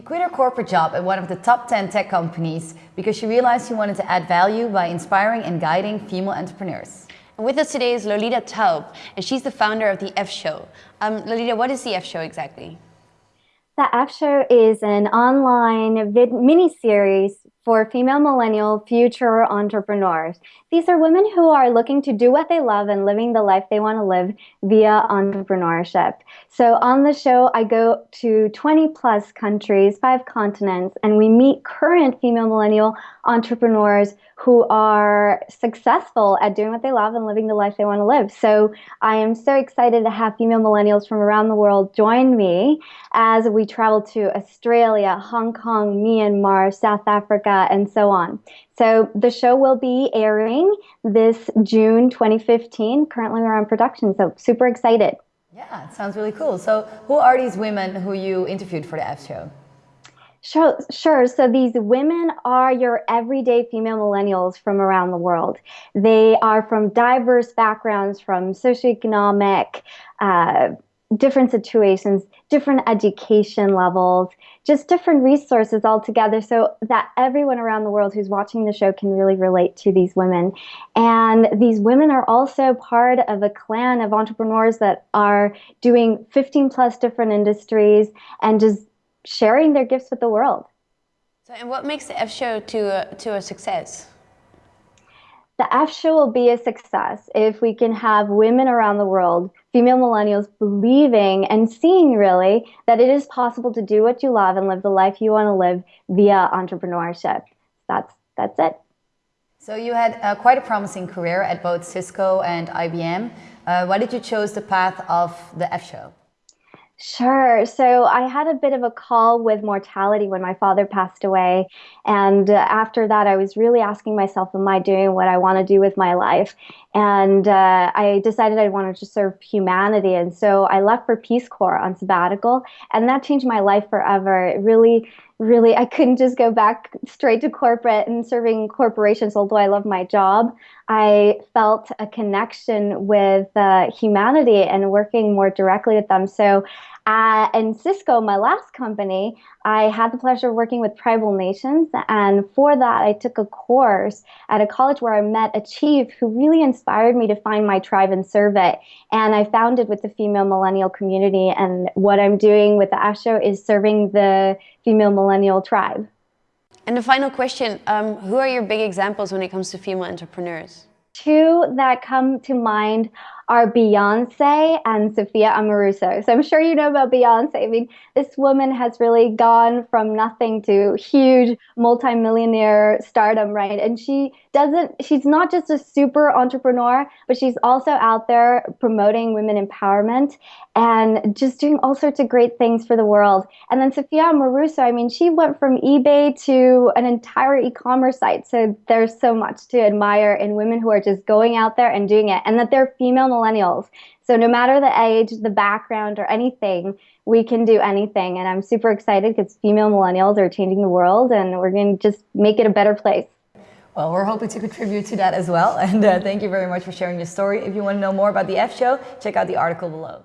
She quit her corporate job at one of the top 10 tech companies because she realized she wanted to add value by inspiring and guiding female entrepreneurs. And with us today is Lolita Taub, and she's the founder of the F Show. Um, Lolita, what is the F Show exactly? The F Show is an online mini-series for female millennial future entrepreneurs. These are women who are looking to do what they love and living the life they want to live via entrepreneurship. So on the show, I go to 20 plus countries, five continents, and we meet current female millennial entrepreneurs who are successful at doing what they love and living the life they want to live. So I am so excited to have female millennials from around the world join me as we travel to Australia, Hong Kong, Myanmar, South Africa, and so on. So the show will be airing this June 2015. Currently we're on production, so super excited. Yeah, it sounds really cool. So who are these women who you interviewed for the F show? Sure, sure. So these women are your everyday female millennials from around the world. They are from diverse backgrounds, from socioeconomic, uh, different situations, different education levels, just different resources altogether so that everyone around the world who's watching the show can really relate to these women. And these women are also part of a clan of entrepreneurs that are doing 15 plus different industries and just sharing their gifts with the world. So, and what makes the F show to a, to a success? The F show will be a success if we can have women around the world, female millennials, believing and seeing really that it is possible to do what you love and live the life you want to live via entrepreneurship. That's that's it. So you had uh, quite a promising career at both Cisco and IBM. Uh, why did you choose the path of the F show? Sure. So I had a bit of a call with mortality when my father passed away. And uh, after that, I was really asking myself, am I doing what I want to do with my life? And uh, I decided I wanted to serve humanity. And so I left for Peace Corps on sabbatical. And that changed my life forever. It really, really, I couldn't just go back straight to corporate and serving corporations, although I love my job. I felt a connection with uh, humanity and working more directly with them. So uh, in Cisco, my last company, I had the pleasure of working with tribal nations. And for that, I took a course at a college where I met a chief who really inspired me to find my tribe and serve it. And I founded with the female millennial community. And what I'm doing with the F Show is serving the female millennial tribe. And the final question, um, who are your big examples when it comes to female entrepreneurs? Two that come to mind are Beyonce and Sophia Amoruso. So I'm sure you know about Beyonce. I mean, this woman has really gone from nothing to huge multimillionaire stardom, right? And she doesn't, she's not just a super entrepreneur, but she's also out there promoting women empowerment and just doing all sorts of great things for the world. And then Sophia Amoruso, I mean, she went from eBay to an entire e-commerce site. So there's so much to admire in women who are just going out there and doing it and that they're female millennials. So no matter the age, the background, or anything, we can do anything. And I'm super excited because female millennials are changing the world and we're going to just make it a better place. Well, we're hoping to contribute to that as well. And uh, thank you very much for sharing your story. If you want to know more about the F show, check out the article below.